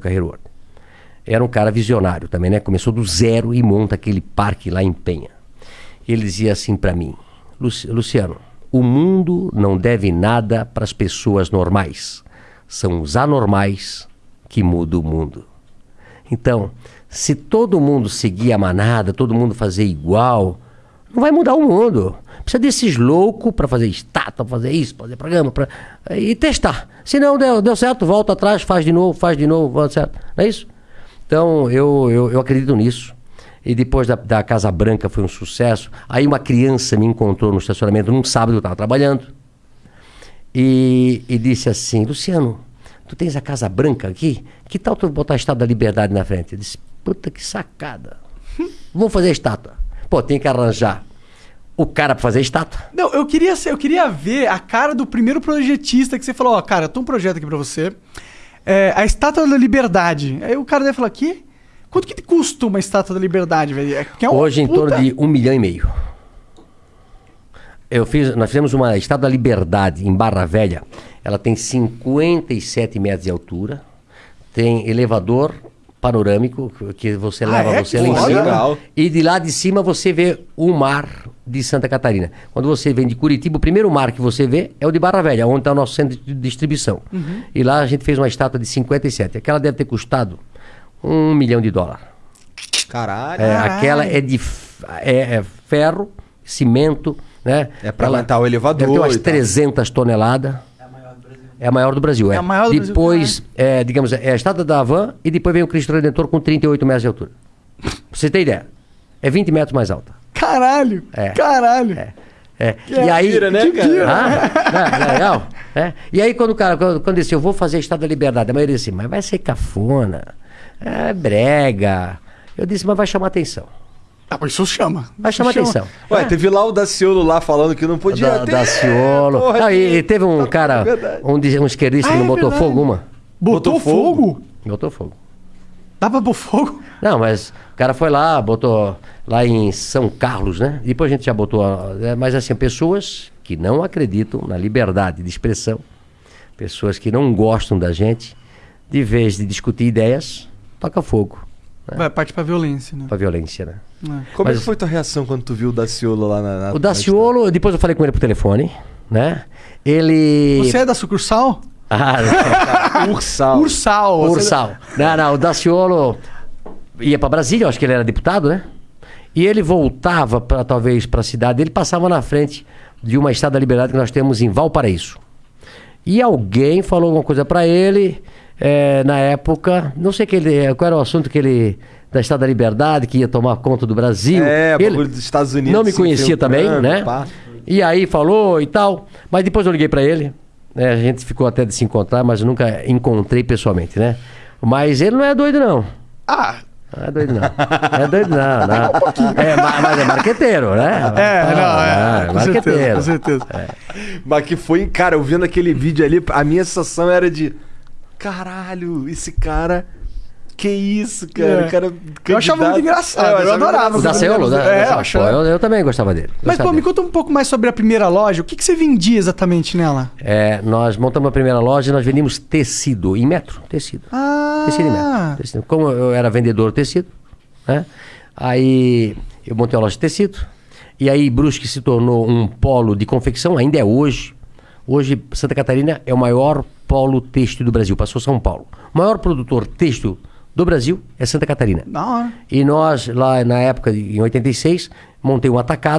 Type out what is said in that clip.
Carreiro. Era um cara visionário também, né? Começou do zero e monta aquele parque lá em Penha. Ele dizia assim para mim: Luciano, o mundo não deve nada para as pessoas normais. São os anormais que mudam o mundo. Então, se todo mundo seguir a manada, todo mundo fazer igual, não vai mudar o mundo. Precisa desses loucos para fazer estátua, fazer isso, fazer programa, pra... e testar. Se não deu, deu certo, volta atrás, faz de novo, faz de novo, volta certo. Não é isso? Então, eu, eu, eu acredito nisso. E depois da, da, Casa Branca foi um sucesso. Aí uma criança me encontrou no estacionamento num sábado, eu estava trabalhando. E, e disse assim, Luciano, tu tens a Casa Branca aqui? Que tal tu botar a Estátua da Liberdade na frente? Eu disse, puta que sacada. Vamos fazer a estátua. Pô, tem que arranjar o cara pra fazer estátua. Não, eu queria, eu queria ver a cara do primeiro projetista que você falou, ó, cara, eu tenho um projeto aqui pra você. É, a Estátua da Liberdade. Aí o cara deve falar, que? Quanto que custa uma Estátua da Liberdade, velho? É, é Hoje puta... em torno de um milhão e meio. Eu fiz, nós fizemos uma Estátua da Liberdade em Barra Velha. Ela tem 57 metros de altura, tem elevador panorâmico que você ah, leva é? você lá em cima. E de lá de cima você vê o mar de Santa Catarina. Quando você vem de Curitiba, o primeiro mar que você vê é o de Barra Velha, onde está o nosso centro de distribuição. Uhum. E lá a gente fez uma estátua de 57. Aquela deve ter custado um milhão de dólares. Caralho. É, aquela é de é, é ferro, cimento, né? É para aguentar o elevador. Deve ter umas 300 toneladas. É a maior do Brasil, é. é a maior do depois, Brasil. É, digamos, é a estátua da Havan e depois vem o Cristo Redentor com 38 metros de altura. Pra você ter ideia. É 20 metros mais alta. Caralho! É. Caralho! É. É. E aí, tira, né, cara? Ah, é, legal. É. E aí, quando o cara, quando, quando disse, eu vou fazer Estado da Liberdade, a maioria disse, mas vai ser cafona, é brega. Eu disse, mas vai chamar atenção. Ah, mas isso chama. Vai chamar chama. atenção. Ué, é. teve lá o Daciolo lá falando que não podia da, ter. Daciolo. Porra, não, e, e, teve um tá cara, um, um esquerdista ah, que não botou verdade. fogo uma. Botou, botou fogo? fogo? Botou fogo. Dá pra pôr fogo? Não, mas o cara foi lá, botou lá em São Carlos, né? Depois a gente já botou. É, mas assim, pessoas que não acreditam na liberdade de expressão, pessoas que não gostam da gente, de vez de discutir ideias, toca fogo. Né? Vai parte pra violência, né? Pra violência, né? É. Como mas, é que foi tua reação quando tu viu o Daciolo lá na. na o Daciolo, depois eu falei com ele por telefone, né? Ele. Você é da sucursal? Ah, Ursal. Ursal. Ursal. Não, não, o Daciolo ia para Brasília, acho que ele era deputado, né? E ele voltava para talvez para a cidade, ele passava na frente de uma estada da liberdade que nós temos em Valparaíso. E alguém falou alguma coisa para ele, é, na época, não sei que ele, qual era o assunto que ele da Estado da Liberdade, que ia tomar conta do Brasil. É, ele dos Estados Unidos. Não me conhecia também, né? Pá. E aí falou e tal. Mas depois eu liguei para ele. Né? A gente ficou até de se encontrar, mas nunca encontrei pessoalmente, né? Mas ele não é doido, não. Ah, não é doido, não. Não é doido, não. não. É, mas é marqueteiro, né? É, não, não é. é marqueteiro. Com certeza. Com certeza. É. Mas que foi, cara, eu vendo aquele vídeo ali, a minha sensação era de. Caralho, esse cara que isso, cara. É. cara eu achava muito engraçado. É, eu, eu adorava. O da Ceolo, né? É, eu, achava... eu, eu, também gostava dele. Mas, pô, me conta um pouco mais sobre a primeira loja. O que, que você vendia exatamente nela? É, nós montamos a primeira loja e nós vendíamos tecido em metro. Tecido. Ah. Tecido em metro. Tecido. Como eu era vendedor de tecido, né? Aí eu montei a loja de tecido. E aí Brusque se tornou um polo de confecção, ainda é hoje. Hoje, Santa Catarina é o maior polo têxtil do Brasil, passou São Paulo. O maior produtor têxtil do Brasil é Santa Catarina. E nós, lá na época, em 86, montei um atacado.